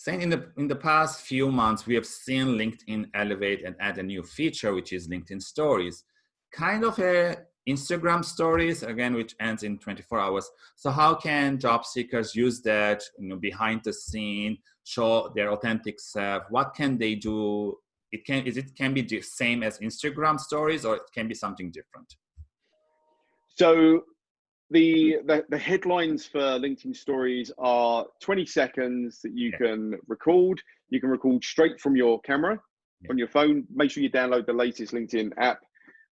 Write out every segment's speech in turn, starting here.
Saying in the in the past few months, we have seen LinkedIn elevate and add a new feature, which is LinkedIn Stories, kind of a Instagram Stories again, which ends in 24 hours. So how can job seekers use that, you know, behind the scene, show their authentic self? What can they do? It can is it can be the same as Instagram Stories, or it can be something different. So the, the, the headlines for LinkedIn stories are 20 seconds that you yeah. can record. You can record straight from your camera yeah. on your phone. Make sure you download the latest LinkedIn app.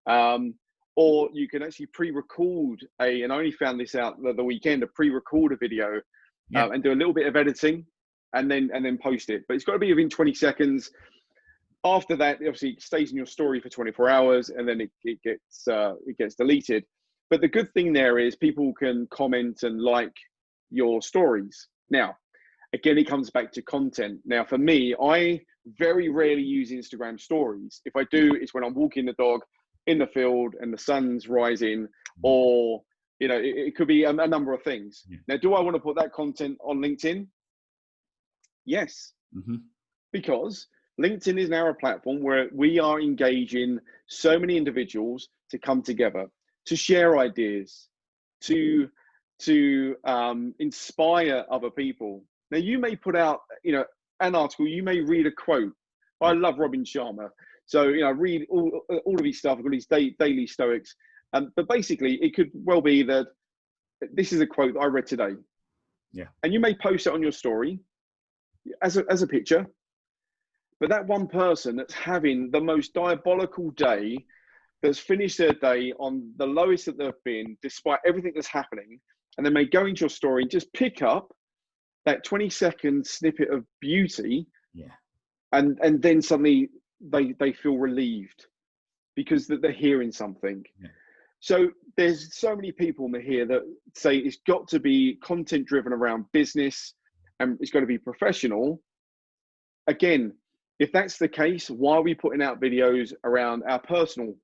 Um, or you can actually pre-record a, and I only found this out the, the weekend, a pre-record a video yeah. uh, and do a little bit of editing and then and then post it. But it's got to be within 20 seconds. After that, obviously, it stays in your story for 24 hours, and then it, it gets uh, it gets deleted. But the good thing there is people can comment and like your stories. Now, again, it comes back to content. Now, for me, I very rarely use Instagram stories. If I do, it's when I'm walking the dog in the field and the sun's rising, mm-hmm. or you know, it, it could be a, a, number of things. Yeah. Now, do I want to put that content on LinkedIn? Yes, mm-hmm. because LinkedIn is now a platform where we are engaging so many individuals to come together to share ideas, to to um, inspire other people. Now, you may put out, you know, an article. You may read a quote. I love Robin Sharma, so you know, I read all all of his stuff. I've got his day, daily Stoics, um, but basically, it could well be that this is a quote that I read today. Yeah, and you may post it on your story as a as a picture. But that one person that's having the most diabolical day that's finished their day on the lowest that they've been, despite everything that's happening, and then may go into your story and just pick up that 20 second snippet of beauty. Yeah. And and then suddenly they they feel relieved because that they're hearing something. Yeah. So there's so many people in here that say it's got to be content driven around business and it's got to be professional. Again, if that's the case, why are we putting out videos around our personal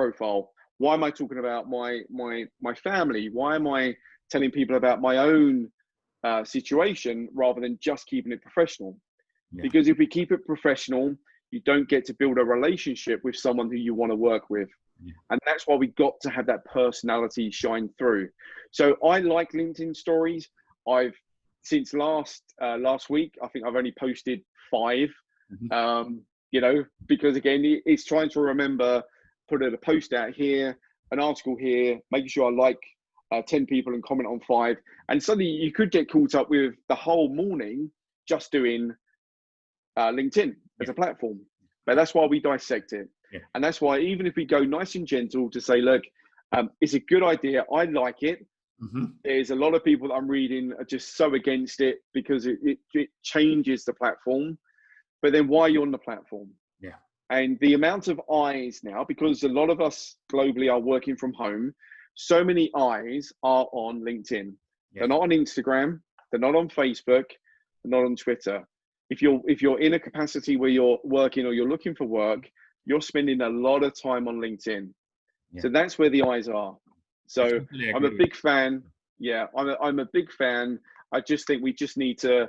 profile. Why am i talking about my my my family? Why am i telling people about my own uh, situation rather than just keeping it professional? Yeah. because if we keep it professional you don't get to build a relationship with someone who you want to work with. Yeah. and that's why we got to have that personality shine through. So i like linkedin stories. I've since last uh, last week i think i've only posted 5 mm-hmm. um, you know because again it's trying to remember put a post out here, an article here, making sure I like uh, 10 people and comment on five. And suddenly you could get caught up with the whole morning just doing uh, LinkedIn as a platform. But that's why we dissect it. Yeah. And that's why, even if we go nice and gentle to say, look, um, it's a good idea, I like it. Mm-hmm. There's a lot of people that I'm reading are just so against it because it, it, it changes the platform. But then why are you on the platform? Yeah. And the amount of eyes now, because a lot of us globally are working from home, so many eyes are on LinkedIn. Yeah. They're not on Instagram. They're not on Facebook. They're not on Twitter. If you're if you're in a capacity where you're working or you're looking for work, you're spending a lot of time on LinkedIn. Yeah. So that's where the eyes are. So I'm a big fan. Yeah, I'm a, I'm a big fan. I just think we just need to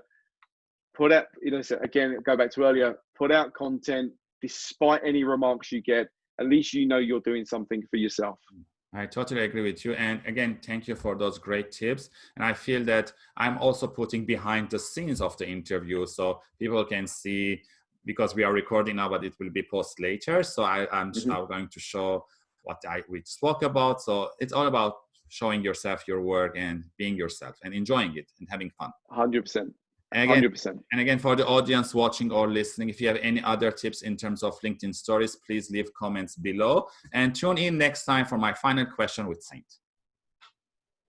put out, you know, again, go back to earlier, put out content, despite any remarks you get, at least you know you're doing something for yourself. I totally agree with you. And again, thank you for those great tips. And I feel that I'm also putting behind the scenes of the interview so people can see because we are recording now, but it will be post later. So I, am mm-hmm. going to show what I we spoke about. So it's all about showing yourself your work and being yourself and enjoying it and having fun. 100%. And again, 100%. and again, for the audience watching or listening, if you have any other tips in terms of LinkedIn stories, please leave comments below and tune in next time for my final question with Saint.